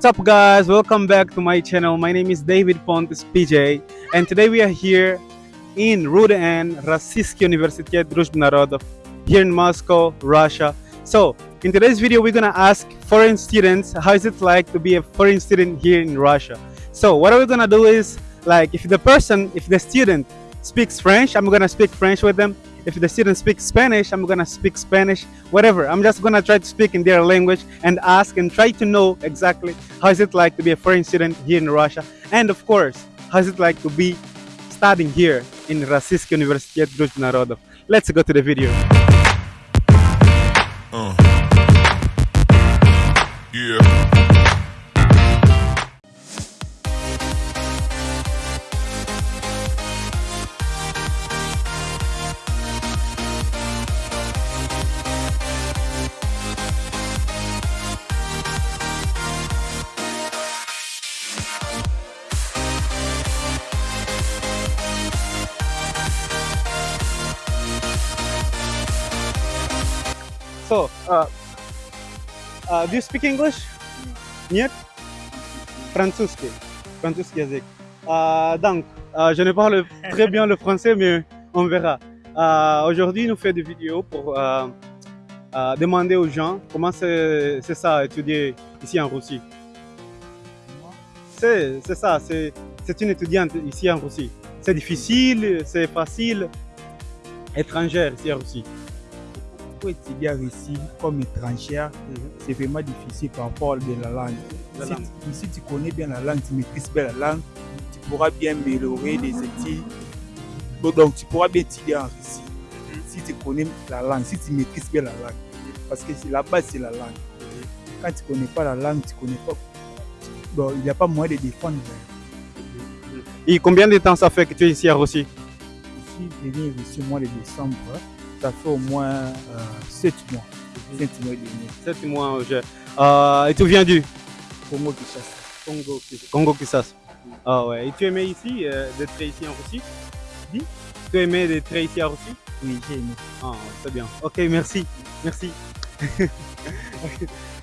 what's up guys? Welcome back to my channel. My name is David Pontes PJ and today we are here in Rudan, Rossiysk Universitet Druzhba Narodov here in Moscow, Russia. So in today's video we're gonna ask foreign students how is it like to be a foreign student here in Russia. So what are we're gonna do is like if the person, if the student speaks French, I'm gonna speak French with them. If the student speaks Spanish, I'm gonna speak Spanish, whatever. I'm just gonna try to speak in their language and ask and try to know exactly how is it like to be a foreign student here in Russia. And of course, how is it like to be studying here in Rossiysk Universitet Druzhba Narodov. Let's go to the video. So, uh, uh, do you speak English? Нет? Французский. Французский язык. Uh, donc, uh, je ne parle très bien le français, mais on verra. Uh, Aujourd'hui, nous faisons des vidéos pour uh, uh, demander aux gens comment c'est c'est ça, étudier ici en Russie. C'est c'est ça, c'est c'est une étudiante ici en Russie. C'est difficile, c'est facile, étrangère ici en Russie. pour étudier en Russie comme étrangère, c'est vraiment difficile par rapport de la langue. La si, langue. tu- si tu connais bien la langue, tu maîtrises bien la langue, tu pourras bien améliorer les études. Donc, donc, tu pourras bien étudier en Russie. Si tu connais la langue, si tu maîtrises bien la langue. Parce que c'est la base, c'est la langue. Quand tu ne connais pas la langue, tu connais pas. Bon, il n'y a pas moyen de défendre. Et combien de temps ça fait que tu es ici en Russie Ici, je viens ici au mois de décembre. Ça fait au moins euh, 7 mois. 7 mois et demi. Sept mois. Je... Euh, et tu viens du? Congo Kinshasa. Congo, Congo Kinshasa. Ah ouais. Et tu aimais ici, euh, d'être ici en Russie? Dis? Tu aimais d'être ici en Russie? Oui, j'ai aimé. Ah, c'est bien. Ok, merci. Merci.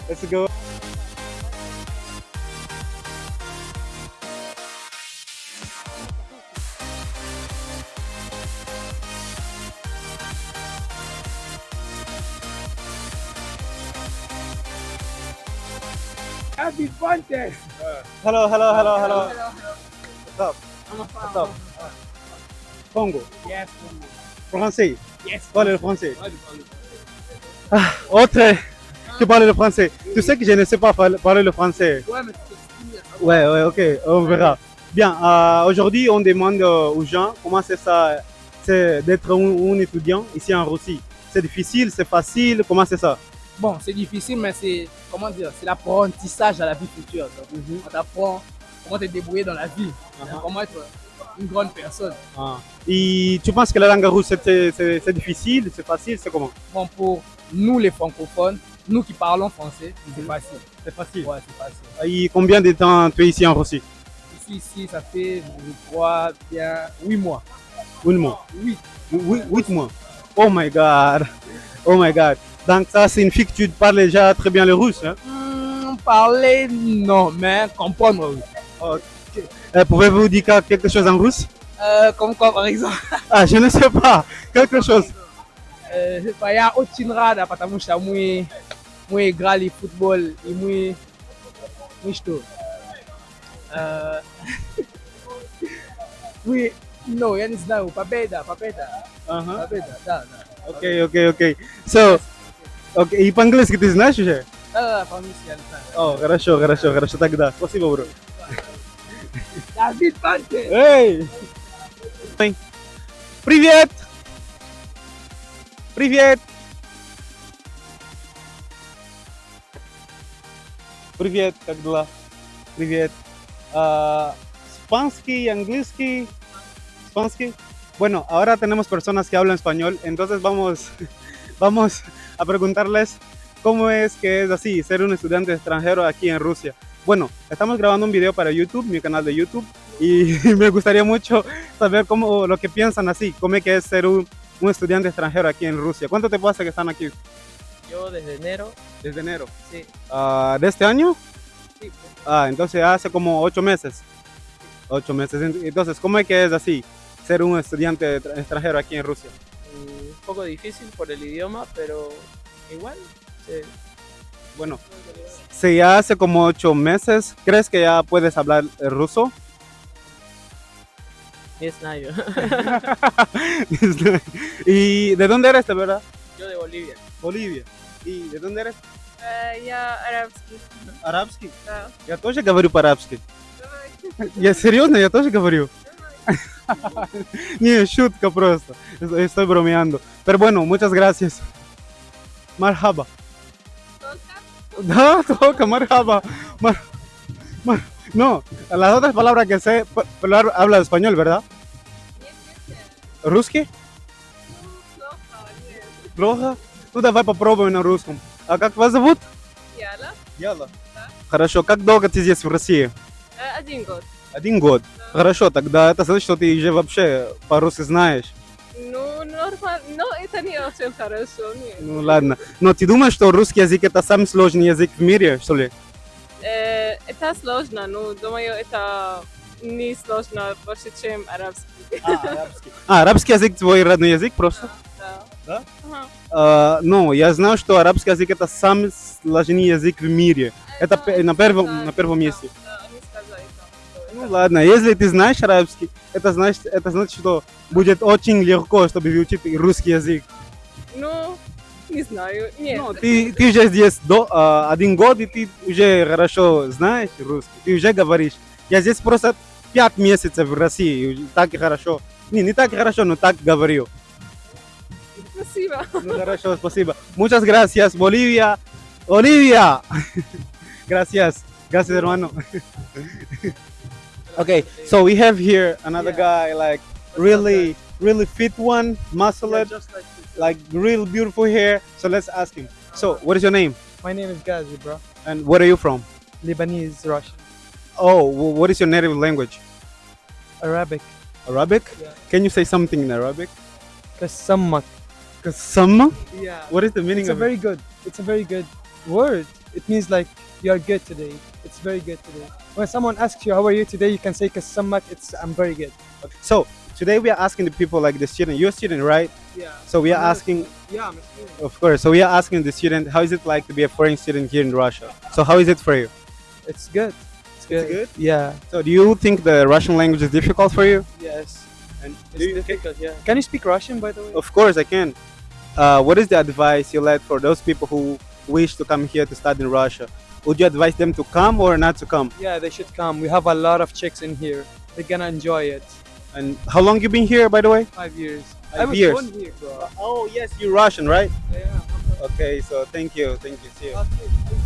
Let's go. Happy! Hello, hello, hello, hello. What's up? What's up? Congo. Yes, Français. yes. Parle le français. Ah, autre qui parle le français. Tu sais que je ne sais pas parler le français. Ouais, mais tu Ouais, ouais, ok, on verra. Bien, euh, aujourd'hui, on demande aux gens comment c'est ça, c'est d'être un, un étudiant ici en Russie. C'est difficile, c'est facile, comment c'est ça? Bon, c'est difficile, mais c'est, comment dire, c'est l'apprentissage à la vie future. Donc, On t'apprend comment te débrouiller dans la vie, comment être une grande personne. Ah. Et tu penses que la langue russe, c'est- difficile, c'est facile, c'est comment? Bon, pour nous les francophones, nous qui parlons français, c'est facile. C'est facile. Ouais, c'est facile. Et combien de temps tu es ici en Russie? Je suis ici, ça fait, je crois, bien 8 mois. Un mois. 8. Huit, huit mois. Oh my god. Oh my god. Donc ça, c'est une fille que tu parles déjà très bien le russe. Hein. Hmm, parler, non, mais comprendre, oui. Okay. Euh, pouvez-vous dire quelque chose en russe? Euh, comme quoi, par exemple Ah, je ne sais pas. Quelque chose. Euh, je sais pas, il y a autre rada, parce que moi, grand le football, et moi, moi, je euh. oui, non, je ne sais pas, uh-huh. pas bête, pas bête. Pas bête, da, da. Ok, ok, ok. So, окей. И по-английски ты знаешь уже? Да, да, по-английски я не знаю. О, хорошо, хорошо, хорошо. Тогда. Спасибо, бро. Давид Панте! Эй! Привет! Привет! Привет, как дела? Привет. Ah, ¿Spansky, angliski? ¿Spansky? Bueno, ahora tenemos personas que hablan español, entonces vamos, vamos a preguntarles cómo es que es así, ser un estudiante extranjero aquí en Rusia. Bueno, estamos grabando un video para YouTube, mi canal de YouTube, y me gustaría mucho saber cómo lo que piensan así, cómo es que es ser un, un estudiante extranjero aquí en Rusia. ¿Cuánto te pasa que están aquí Yo desde enero, desde enero? sí, Ah, ¿De este año? Sí, Ah, entonces hace como ocho meses. Ocho meses. Entonces, ¿cómo es que es así? Ser un estudiante tra- extranjero aquí en Rusia Mm, Un poco difícil por el idioma, pero igual. se- Bueno, si ya hace como ocho meses, ¿crees que ya puedes hablar eh, ruso? Не знаю. ¿Y de dónde eres, de verdad? Yo de Bolivia. Bolivia. ¿Y de dónde eres? Э, Я арабский. Арабский. Да. Я тоже говорю по-арабски. Давай. Я серьезно, я тоже говорю. Не, шутка просто. Estoy estoy bromeando. Pero bueno, muchas gracias. Marhaba. Да, только marhaba. Mar- mar- No, las otras palabras que sé, pa- hablar- habla español, ¿verdad? Нет, нет, нет. ¿Русский? Ну, плохо, нет. Плохо? Ну давай попробуем на русском. А как вас зовут? Яла. Яла. Да. Хорошо, как долго ты здесь в России? Э, Один год. Один год. Хорошо, тогда это значит, что ты уже вообще по-русски знаешь. Ну, нормально. Но это не очень хорошо. Нет. Ну ладно. Но ты думаешь, что русский язык это самый сложный язык в мире, что ли? Э, Это сложно. Ну, думаю, это не сложно больше, чем арабский. А, арабский. А, арабский язык твой родной язык просто? Да. Да? Ага. А, ну, я знаю, что арабский язык это самый сложный язык в мире. Это пе- на первом, да, на первом да, месте. Да, Ну ладно, если ты знаешь арабский, это значит, это значит, что будет очень легко, чтобы выучить русский язык. Ну, не знаю. Нет. Ну, ты, ты уже здесь до, а, один год, и ты уже хорошо знаешь русский, ты уже говоришь. Я здесь просто пять месяцев в России, и так хорошо. Не, не так хорошо, но так говорю. Спасибо. Ну, хорошо, спасибо. Muchas gracias, Bolivia. Bolivia. gracias. Gracias, hermano. okay, so we have here another Yeah. guy, like really, really fit one, muscle Yeah, just like this. like real beautiful hair. So let's ask him. So, what is your name? My name is Ghazi, bro. And where are you from? Lebanese, Russian, Oh, wh- what is your native language? Arabic. Arabic? Yeah. Can you say something in Arabic? Kasammak. Kasama? Yeah. What is the meaning It's a very good. It's a very good word. It means like you are good today. It's very good today. When someone asks you how are you today, you can say kasammak. It's I'm very good. it? So, today we are asking the people, like the student, you're a student, right? Yeah. So we are I'm asking, Yeah, I'm a student. of course, so we are asking the student, how is it like to be a foreign student here in Russia? So, how is it for you? It's good. It's good. good? Yeah. So, do you think the Russian language is difficult for you? Yes. And It's difficult. Yeah. Can you speak Russian, by the way? Of course, I can. Uh, what is the advice you let for those people who wish to come here to study in Russia? Would you advise them to come or not to come? Yeah, they should come. We have a lot of chicks in here. They're gonna enjoy it. And how long you been here, by the way? Five years. Five I was years. born here, bro. Oh yes, you're Russian, right? Yeah. Okay, so thank you, thank you. See you. Okay, thank you, thank you.